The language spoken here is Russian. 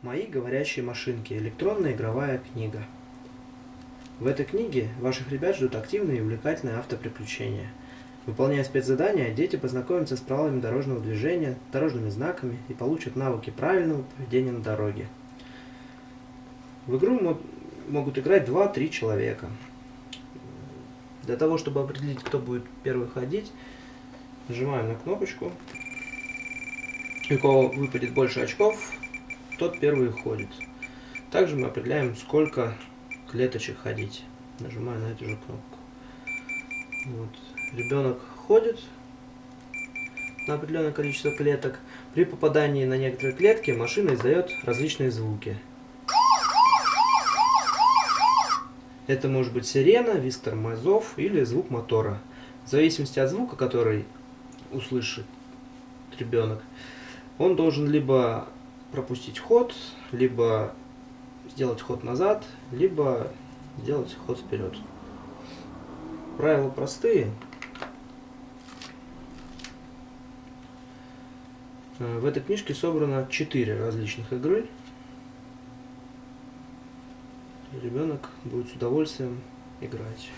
Мои говорящие машинки. Электронная игровая книга. В этой книге ваших ребят ждут активные и увлекательные автоприключения. Выполняя спецзадания, дети познакомятся с правилами дорожного движения, дорожными знаками и получат навыки правильного поведения на дороге. В игру могут играть 2-3 человека. Для того, чтобы определить, кто будет первый ходить, нажимаем на кнопочку. У кого выпадет больше очков, тот первый ходит. Также мы определяем, сколько клеточек ходить. Нажимаю на эту же кнопку. Вот. Ребенок ходит на определенное количество клеток. При попадании на некоторые клетки машина издает различные звуки. Это может быть сирена, визг тормозов или звук мотора. В зависимости от звука, который услышит ребенок, он должен либо пропустить ход, либо сделать ход назад, либо сделать ход вперед. Правила простые. В этой книжке собрано 4 различных игры. Ребенок будет с удовольствием играть.